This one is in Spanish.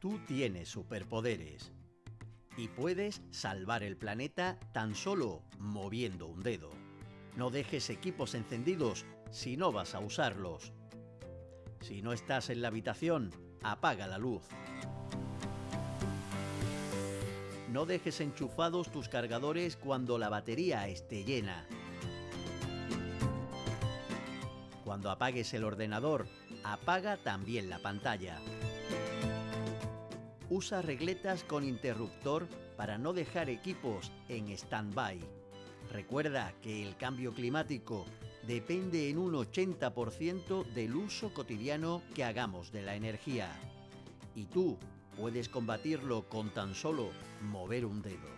Tú tienes superpoderes y puedes salvar el planeta tan solo moviendo un dedo. No dejes equipos encendidos si no vas a usarlos. Si no estás en la habitación, apaga la luz. No dejes enchufados tus cargadores cuando la batería esté llena. Cuando apagues el ordenador, apaga también la pantalla. Usa regletas con interruptor para no dejar equipos en stand-by. Recuerda que el cambio climático depende en un 80% del uso cotidiano que hagamos de la energía. Y tú puedes combatirlo con tan solo mover un dedo.